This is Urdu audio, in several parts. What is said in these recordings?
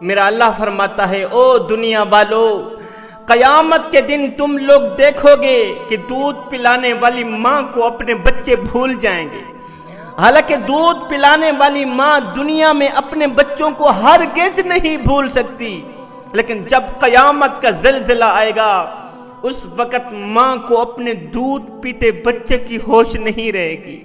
میرا اللہ فرماتا ہے، او دنیا والو، قیامت کے دن تم لوگ دیکھو گے کہ دودھ پلانے والی ماں کو اپنے بچے بھول جائیں گے۔ حالانکہ دودھ پلانے والی ماں دنیا میں اپنے بچوں کو ہرگز نہیں بھول سکتی۔ لیکن جب قیامت کا زلزلہ آئے گا، اس وقت ماں کو اپنے دودھ پیتے بچے کی ہوش نہیں رہے گی۔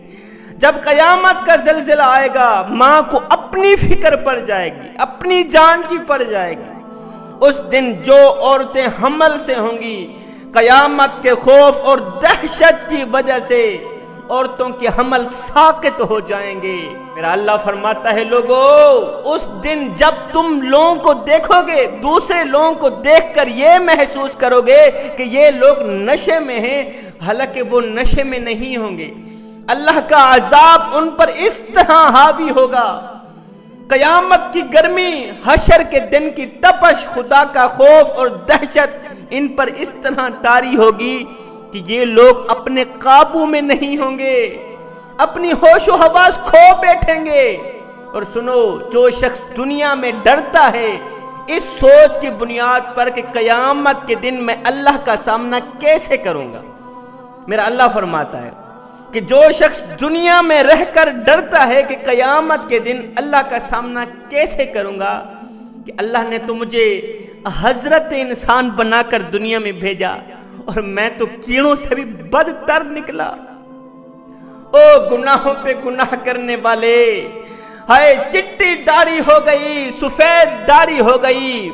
جب قیامت کا زلزلہ آئے گا، ماں کو اپنی فکر پڑ جائے گی، اپنی جان کی پڑ جائے گی۔ اس دن جو عورتیں حمل سے ہوں گی، قیامت کے خوف اور دہشت کی وجہ سے عورتوں کے حمل ساکت ہو جائیں گے۔ میرا اللہ فرماتا ہے، لوگو، اس دن جب تم لوگوں کو دیکھو گے، دوسرے لوگوں کو دیکھ کر یہ محسوس کرو گے کہ یہ لوگ نشے میں ہیں، حالانکہ وہ نشے میں نہیں ہوں گے۔ اللہ کا عذاب ان پر اس طرح حاوی ہوگا۔ قیامت کی گرمی، حشر کے دن کی تپش، خدا کا خوف اور دہشت، ان پر اس طرح تاری ہوگی کہ یہ لوگ اپنے قابو میں نہیں ہوں گے۔ اپنی ہوش و حواس کھو بیٹھیں گے۔ اور سنو، جو شخص دنیا میں ڈرتا ہے، اس سوچ کی بنیاد پر کہ قیامت کے دن میں اللہ کا سامنا کیسے کروں گا؟ میرا اللہ فرماتا ہے کہ جو شخص دنیا میں رہ کر ڈرتا ہے کہ قیامت کے دن اللہ کا سامنا کیسے کروں گا، کہ اللہ نے تو مجھے حضرت انسان بنا کر دنیا میں بھیجا اور میں تو کیڑوں سے بھی بدتر نکلا۔ او گناہوں پہ گناہ کرنے والے، ہائے چٹی داڑھی ہو گئی، سفید داڑھی ہو گئی،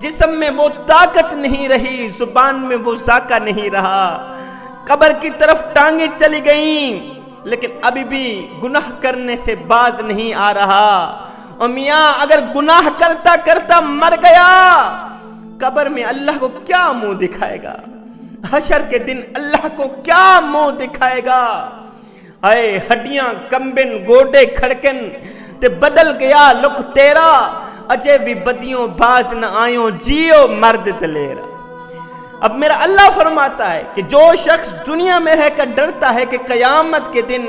جسم میں وہ طاقت نہیں رہی، زبان میں وہ ذاکہ نہیں رہا۔ قبر کی طرف ٹانگیں چلی گئیں۔ لیکن ابھی بھی گناہ کرنے سے باز نہیں آ رہا۔ اور میاں، اگر گناہ کرتا کرتا مر گیا، قبر میں اللہ کو کیا منہ دکھائے گا؟ حشر کے دن اللہ کو کیا منہ دکھائے گا؟ اے ہڈیاں، کمبن، گوڈے، کھڑکن، تے بدل گیا لک تیرا۔ اجے بھی بدیوں باز نہ آئیوں، جیو مرد دلیرا۔ اب میرا اللہ فرماتا ہے کہ جو شخص دنیا میں رہ کر ڈرتا ہے کہ قیامت کے دن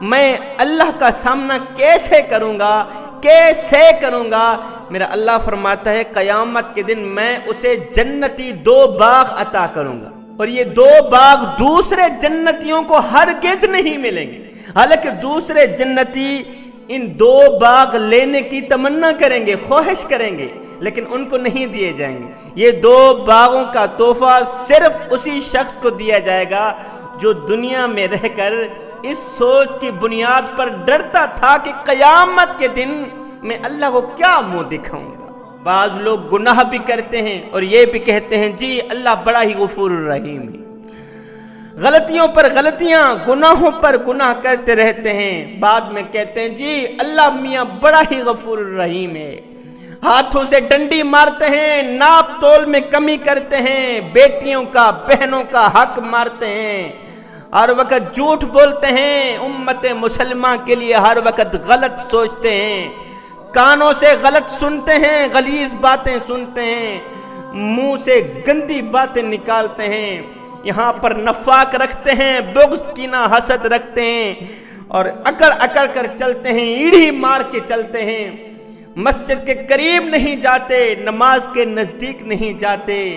میں اللہ کا سامنا کیسے کروں گا، کیسے کروں گا، میرا اللہ فرماتا ہے قیامت کے دن میں اسے جنتی دو باغ عطا کروں گا۔ اور یہ دو باغ دوسرے جنتیوں کو ہرگز نہیں ملیں گے۔ حالانکہ دوسرے جنتی ان دو باغ لینے کی تمنا کریں گے، خواہش کریں گے۔ لیکن ان کو نہیں دیے جائیں گے۔ یہ دو باغوں کا تحفہ صرف اسی شخص کو دیا جائے گا جو دنیا میں رہ کر اس سوچ کی بنیاد پر ڈرتا تھا کہ قیامت کے دن میں اللہ کو کیا منہ دکھاؤں گا۔ بعض لوگ گناہ بھی کرتے ہیں اور یہ بھی کہتے ہیں جی اللہ بڑا ہی غفور الرحیم ہے۔ غلطیوں پر غلطیاں، گناہوں پر گناہ کرتے رہتے ہیں۔ بعد میں کہتے ہیں جی اللہ میاں بڑا ہی غفور الرحیم ہے۔ ہاتھوں سے ڈنڈی مارتے ہیں، ناپ تول میں کمی کرتے ہیں، بیٹیوں کا، بہنوں کا حق مارتے ہیں۔ ہر وقت جھوٹ بولتے ہیں، امت مسلمہ کے لیے ہر وقت غلط سوچتے ہیں۔ کانوں سے غلط سنتے ہیں، غلیظ باتیں سنتے ہیں۔ منہ سے گندی باتیں نکالتے ہیں۔ یہاں پر نفاق رکھتے ہیں، بغض کینہ حسد رکھتے ہیں۔ اور اکڑ اکڑ کر چلتے ہیں، ایڑھی مار کے چلتے ہیں۔ مسجد کے قریب نہیں جاتے، نماز کے نزدیک نہیں جاتے۔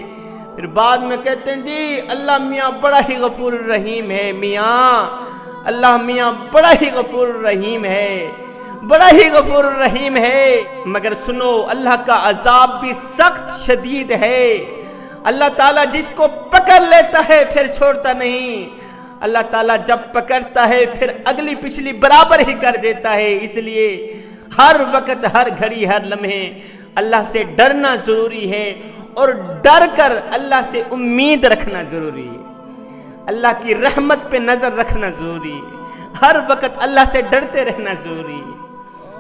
پھر بعد میں کہتے ہیں جی اللہ میاں بڑا ہی غفور الرحیم ہے، میاں۔ اللہ میاں بڑا ہی غفور الرحیم ہے، بڑا ہی غفور الرحیم ہے۔ مگر سنو، اللہ کا عذاب بھی سخت شدید ہے۔ اللہ تعالیٰ جس کو پکڑ لیتا ہے، پھر چھوڑتا نہیں۔ اللہ تعالیٰ جب پکڑتا ہے، پھر اگلی پچھلی برابر ہی کر دیتا ہے۔ اس لیے ہر وقت ہر گھڑی ہر لمحے اللہ سے ڈرنا ضروری ہے اور ڈر کر اللہ سے امید رکھنا ضروری ہے۔ اللہ کی رحمت پہ نظر رکھنا ضروری ہے۔ ہر وقت اللہ سے ڈرتے رہنا ضروری ہے۔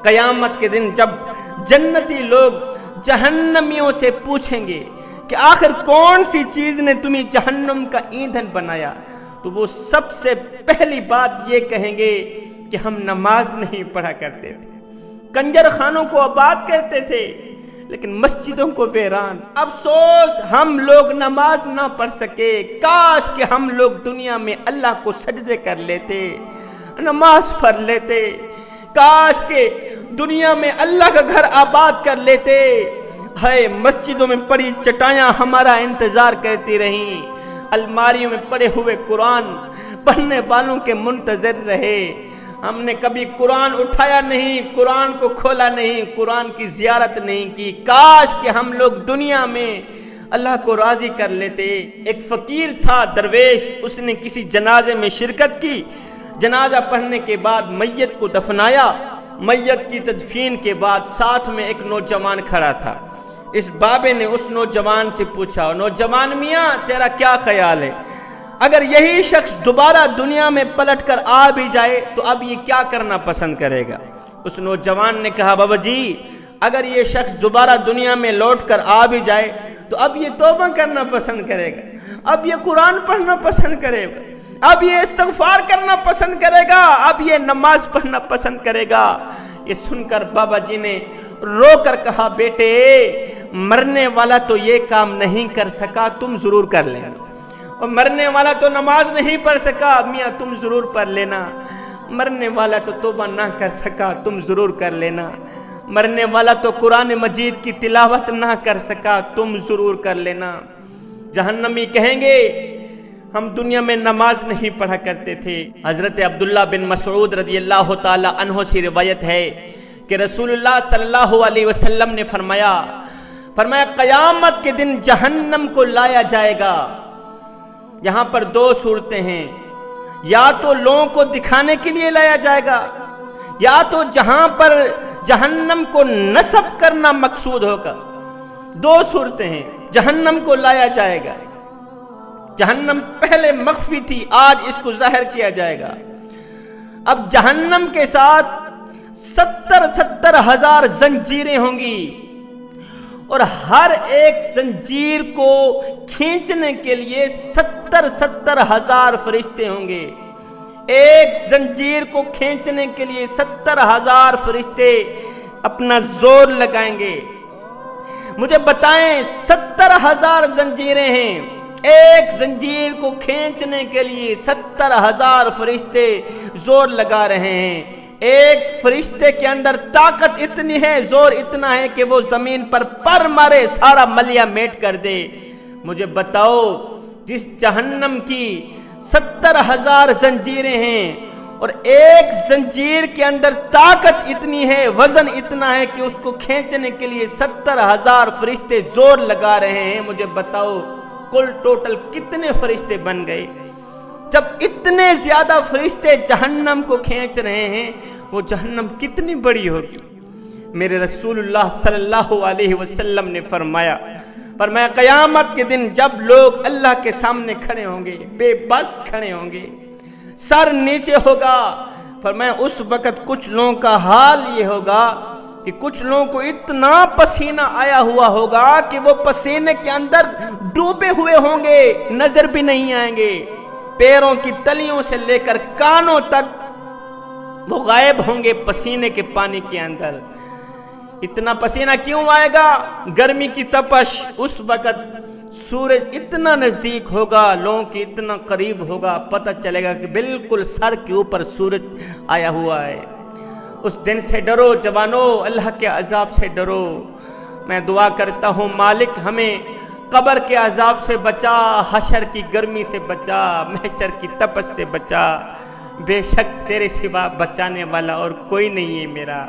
قیامت کے دن جب جنتی لوگ جہنمیوں سے پوچھیں گے کہ آخر کون سی چیز نے تمہیں جہنم کا ایندھن بنایا، تو وہ سب سے پہلی بات یہ کہیں گے کہ ہم نماز نہیں پڑھا کرتے تھے۔ کنجر خانوں کو آباد کرتے تھے، لیکن مسجدوں کو ویران۔ افسوس، ہم لوگ نماز نہ پڑھ سکے۔ کاش کہ ہم لوگ دنیا میں اللہ کو سجدے کر لیتے، نماز پڑھ لیتے۔ کاش کہ دنیا میں اللہ کا گھر آباد کر لیتے۔ ہے مسجدوں میں پڑی چٹایاں ہمارا انتظار کرتی رہیں۔ الماریوں میں پڑے ہوئے قرآن پڑھنے والوں کے منتظر رہے۔ ہم نے کبھی قرآن اٹھایا نہیں، قرآن کو کھولا نہیں، قرآن کی زیارت نہیں کی۔ کاش کہ ہم لوگ دنیا میں اللہ کو راضی کر لیتے۔ ایک فقیر تھا، درویش، اس نے کسی جنازے میں شرکت کی۔ جنازہ پڑھنے کے بعد میت کو دفنایا۔ میت کی تدفین کے بعد ساتھ میں ایک نوجوان کھڑا تھا۔ اس بابے نے اس نوجوان سے پوچھا، نوجوان میاں، تیرا کیا خیال ہے؟ اگر یہی شخص دوبارہ دنیا میں پلٹ کر آ بھی جائے تو اب یہ کیا کرنا پسند کرے گا؟ اس نوجوان نے کہا، بابا جی اگر یہ شخص دوبارہ دنیا میں لوٹ کر آ بھی جائے تو اب یہ توبہ کرنا پسند کرے گا۔ اب یہ قرآن پڑھنا پسند کرے گا۔ اب یہ استغفار کرنا پسند کرے گا۔ اب یہ نماز پڑھنا پسند کرے گا۔ یہ سن کر بابا جی نے رو کر کہا، بیٹے، مرنے والا تو یہ کام نہیں کر سکا، تم ضرور کر لینا۔ اور مرنے والا تو نماز نہیں پڑھ سکا، میاں تم ضرور پڑھ لینا۔ مرنے والا تو توبہ نہ کر سکا، تم ضرور کر لینا۔ مرنے والا تو قرآن مجید کی تلاوت نہ کر سکا، تم ضرور کر لینا۔ جہنمی کہیں گے، ہم دنیا میں نماز نہیں پڑھا کرتے تھے۔ حضرت عبداللہ بن مسعود رضی اللہ تعالی عنہ سے روایت ہے کہ رسول اللہ صلی اللہ علیہ وسلم نے فرمایا فرمایا قیامت کے دن جہنم کو لایا جائے گا۔ یہاں پر دو صورتیں ہیں۔ یا تو لوگوں کو دکھانے کے لیے لایا جائے گا، یا تو جہاں پر جہنم کو نصب کرنا مقصود ہوگا۔ دو صورتیں ہیں، جہنم کو لایا جائے گا۔ جہنم پہلے مخفی تھی، آج اس کو ظاہر کیا جائے گا۔ اب جہنم کے ساتھ ستر ستر ہزار زنجیریں ہوں گی۔ اور ہر ایک زنجیر کو کھینچنے کے لیے ستر ستر ہزار فرشتے ہوں گے۔ ایک زنجیر کو کھینچنے کے لیے ستر ہزار فرشتے اپنا زور لگائیں گے۔ مجھے بتائیں، ستر ہزار زنجیریں ہیں۔ ایک زنجیر کو کھینچنے کے لیے ستر ہزار فرشتے زور لگا رہے ہیں۔ ایک فرشتے کے اندر طاقت اتنی ہے، زور اتنا ہے کہ وہ زمین پر پر مارے سارا ملیا میٹ کر دے۔ مجھے بتاؤ، جس جہنم کی ستر ہزار زنجیریں ہیں اور ایک زنجیر کے اندر طاقت اتنی ہے، وزن اتنا ہے کہ اس کو کھینچنے کے لیے ستر ہزار فرشتے زور لگا رہے ہیں۔ مجھے بتاؤ، کل ٹوٹل کتنے فرشتے بن گئے؟ جب اتنے زیادہ فرشتے جہنم کو کھینچ رہے ہیں، وہ جہنم کتنی بڑی ہوگی؟ میرے رسول اللہ صلی اللہ علیہ وسلم نے فرمایا پر میں قیامت کے دن جب لوگ اللہ کے سامنے کھڑے ہوں گے، بے بس کھڑے ہوں گے، سر نیچے ہوگا۔ پر میں اس وقت کچھ لوگوں کا حال یہ ہوگا کہ کچھ لوگوں کو اتنا پسینہ آیا ہوا ہوگا کہ وہ پسینے کے اندر ڈوبے ہوئے ہوں گے، نظر بھی نہیں آئیں گے۔ پیروں کی تلیوں سے لے کر کانوں تک وہ غائب ہوں گے پسینے کے پانی کے اندر۔ اتنا پسینہ کیوں آئے گا؟ گرمی کی تپش اس وقت سورج اتنا نزدیک ہوگا، لوگوں کی اتنا قریب ہوگا، پتہ چلے گا کہ بالکل سر کے اوپر سورج آیا ہوا ہے۔ اس دن سے ڈرو جوانو، اللہ کے عذاب سے ڈرو۔ میں دعا کرتا ہوں، مالک ہمیں قبر کے عذاب سے بچا، حشر کی گرمی سے بچا، محشر کی تپس سے بچا، بے شک تیرے سوا بچانے والا اور کوئی نہیں ہے میرا۔